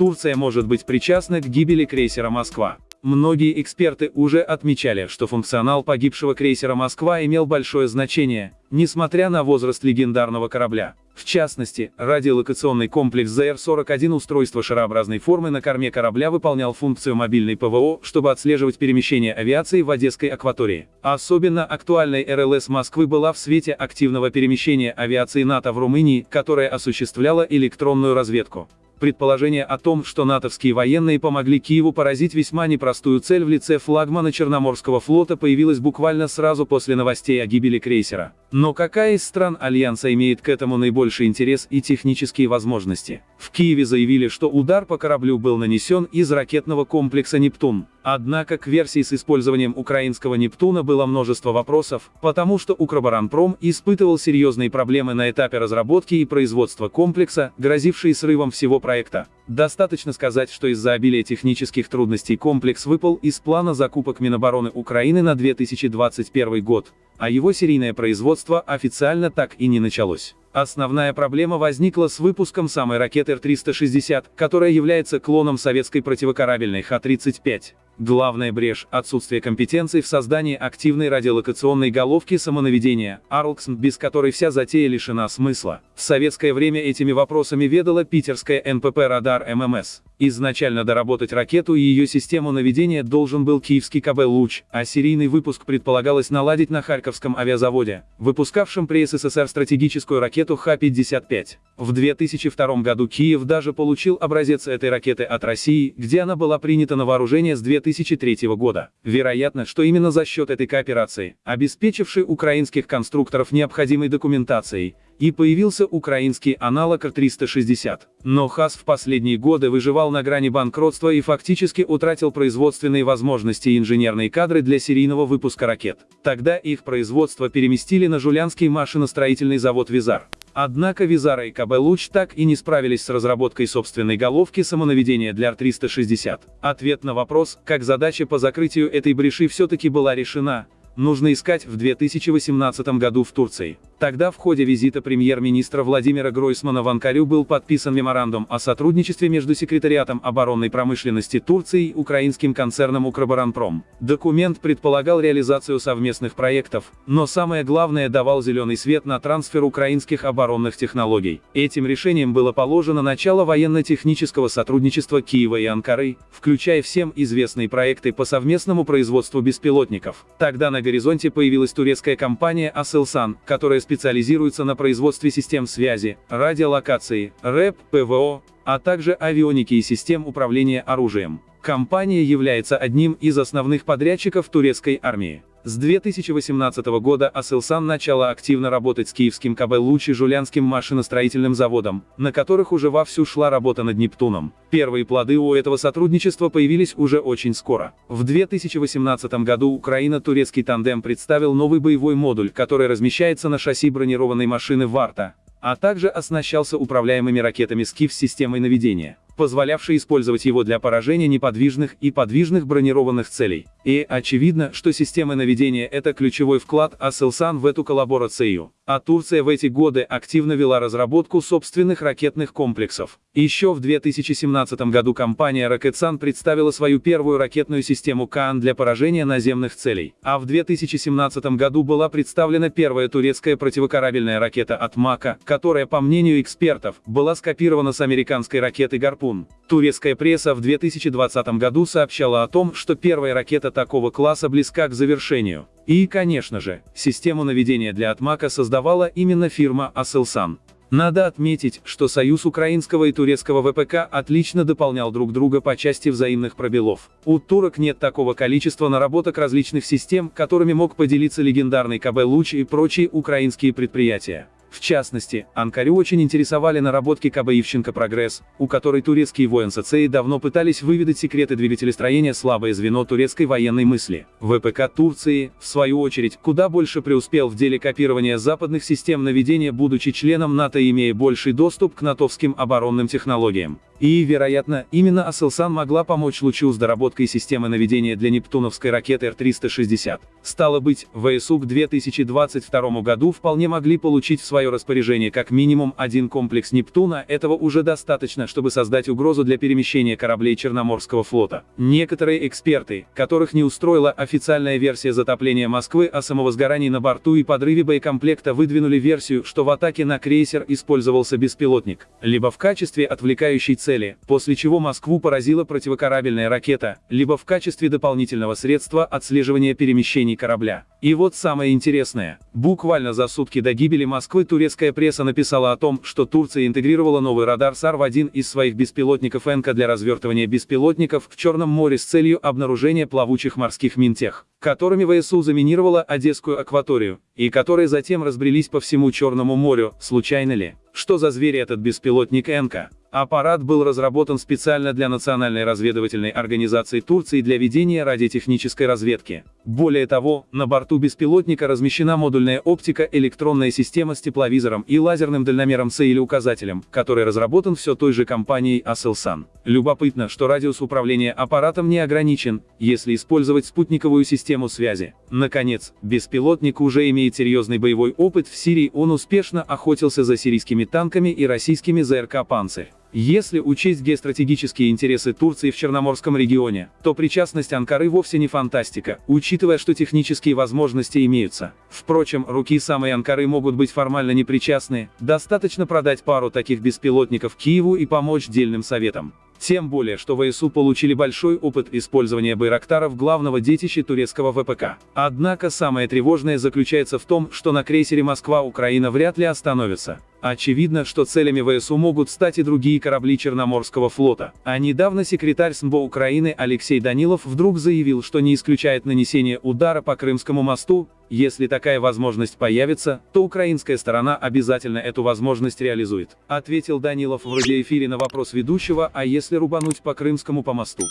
Турция может быть причастна к гибели крейсера «Москва». Многие эксперты уже отмечали, что функционал погибшего крейсера «Москва» имел большое значение, несмотря на возраст легендарного корабля. В частности, радиолокационный комплекс ЗР-41 устройство шарообразной формы на корме корабля выполнял функцию мобильной ПВО, чтобы отслеживать перемещение авиации в Одесской акватории. Особенно актуальной РЛС Москвы была в свете активного перемещения авиации НАТО в Румынии, которая осуществляла электронную разведку. Предположение о том, что натовские военные помогли Киеву поразить весьма непростую цель в лице флагмана Черноморского флота появилось буквально сразу после новостей о гибели крейсера. Но какая из стран Альянса имеет к этому наибольший интерес и технические возможности? В Киеве заявили, что удар по кораблю был нанесен из ракетного комплекса «Нептун». Однако к версии с использованием украинского «Нептуна» было множество вопросов, потому что Укроборонпром испытывал серьезные проблемы на этапе разработки и производства комплекса, грозившие срывом всего проекта проекта. Достаточно сказать, что из-за обилия технических трудностей комплекс выпал из плана закупок Минобороны Украины на 2021 год, а его серийное производство официально так и не началось. Основная проблема возникла с выпуском самой ракеты Р-360, которая является клоном советской противокорабельной Х-35. Главная брешь – отсутствие компетенций в создании активной радиолокационной головки самонаведения, ARLX, без которой вся затея лишена смысла. В советское время этими вопросами ведала питерская НПП «Радар ММС». Изначально доработать ракету и ее систему наведения должен был киевский КБ «Луч», а серийный выпуск предполагалось наладить на Харьковском авиазаводе, выпускавшем при СССР стратегическую ракету Х-55. В 2002 году Киев даже получил образец этой ракеты от России, где она была принята на вооружение с 2003 года. Вероятно, что именно за счет этой кооперации, обеспечившей украинских конструкторов необходимой документацией, и появился украинский аналог Р-360. Но ХАС в последние годы выживал на грани банкротства и фактически утратил производственные возможности и инженерные кадры для серийного выпуска ракет. Тогда их производство переместили на Жулянский машиностроительный завод «Визар». Однако Визара и КБ «Луч» так и не справились с разработкой собственной головки самонаведения для Р-360. Ответ на вопрос, как задача по закрытию этой бреши все-таки была решена, нужно искать в 2018 году в Турции. Тогда в ходе визита премьер-министра Владимира Гройсмана в Анкарю был подписан меморандум о сотрудничестве между Секретариатом оборонной промышленности Турции и украинским концерном Укроборонпром. Документ предполагал реализацию совместных проектов, но самое главное давал зеленый свет на трансфер украинских оборонных технологий. Этим решением было положено начало военно-технического сотрудничества Киева и Анкары, включая всем известные проекты по совместному производству беспилотников. Тогда на горизонте появилась турецкая компания Aselsan, которая специализируется на производстве систем связи, радиолокации, РЭП, ПВО, а также авионики и систем управления оружием. Компания является одним из основных подрядчиков турецкой армии. С 2018 года Аселсан начала активно работать с киевским КБ «Луч» и Жулянским машиностроительным заводом, на которых уже вовсю шла работа над Нептуном. Первые плоды у этого сотрудничества появились уже очень скоро. В 2018 году Украина-турецкий тандем представил новый боевой модуль, который размещается на шасси бронированной машины «Варта», а также оснащался управляемыми ракетами «Скиф» с системой наведения позволявший использовать его для поражения неподвижных и подвижных бронированных целей. И очевидно, что системы наведения – это ключевой вклад Аселсан в эту коллаборацию. А Турция в эти годы активно вела разработку собственных ракетных комплексов. Еще в 2017 году компания Roketsan представила свою первую ракетную систему КАН для поражения наземных целей. А в 2017 году была представлена первая турецкая противокорабельная ракета от МАКа, которая, по мнению экспертов, была скопирована с американской ракеты «Гарпун». Турецкая пресса в 2020 году сообщала о том, что первая ракета такого класса близка к завершению. И, конечно же, систему наведения для Атмака создавала именно фирма Aselsan. Надо отметить, что союз украинского и турецкого ВПК отлично дополнял друг друга по части взаимных пробелов. У турок нет такого количества наработок различных систем, которыми мог поделиться легендарный КБ «Луч» и прочие украинские предприятия. В частности, Анкарю очень интересовали наработки КБ Ивченко «Прогресс», у которой турецкие военсоцеи давно пытались выведать секреты двигателестроения слабое звено турецкой военной мысли. ВПК Турции, в свою очередь, куда больше преуспел в деле копирования западных систем наведения будучи членом НАТО и имея больший доступ к натовским оборонным технологиям. И, вероятно, именно Асселсан могла помочь Лучу с доработкой системы наведения для нептуновской ракеты Р-360. Стало быть, ВСУ к 2022 году вполне могли получить в свое распоряжение как минимум один комплекс Нептуна, этого уже достаточно, чтобы создать угрозу для перемещения кораблей Черноморского флота. Некоторые эксперты, которых не устроила официальная версия затопления Москвы о самовозгорании на борту и подрыве боекомплекта выдвинули версию, что в атаке на крейсер использовался беспилотник, либо в качестве отвлекающей цели цели, после чего Москву поразила противокорабельная ракета, либо в качестве дополнительного средства отслеживания перемещений корабля. И вот самое интересное. Буквально за сутки до гибели Москвы турецкая пресса написала о том, что Турция интегрировала новый радар САР в один из своих беспилотников ЭНКа для развертывания беспилотников в Черном море с целью обнаружения плавучих морских мин тех, которыми ВСУ заминировала Одесскую акваторию, и которые затем разбрелись по всему Черному морю, случайно ли? Что за зверь этот беспилотник ЭНКа? Аппарат был разработан специально для Национальной разведывательной организации Турции для ведения радиотехнической разведки. Более того, на борту беспилотника размещена модульная оптика, электронная система с тепловизором и лазерным дальномером С или указателем, который разработан все той же компанией Aselsan. Любопытно, что радиус управления аппаратом не ограничен, если использовать спутниковую систему связи. Наконец, беспилотник уже имеет серьезный боевой опыт в Сирии, он успешно охотился за сирийскими танками и российскими ЗРК «Панцирь». Если учесть геостратегические интересы Турции в Черноморском регионе, то причастность Анкары вовсе не фантастика, учитывая, что технические возможности имеются. Впрочем, руки самой Анкары могут быть формально непричастны, достаточно продать пару таких беспилотников Киеву и помочь дельным советам. Тем более, что ВСУ получили большой опыт использования байрактаров главного детища турецкого ВПК. Однако самое тревожное заключается в том, что на крейсере Москва Украина вряд ли остановится. Очевидно, что целями ВСУ могут стать и другие корабли Черноморского флота. А недавно секретарь СМБО Украины Алексей Данилов вдруг заявил, что не исключает нанесение удара по Крымскому мосту, если такая возможность появится, то украинская сторона обязательно эту возможность реализует. Ответил Данилов в радиоэфире на вопрос ведущего, а если рубануть по Крымскому по мосту?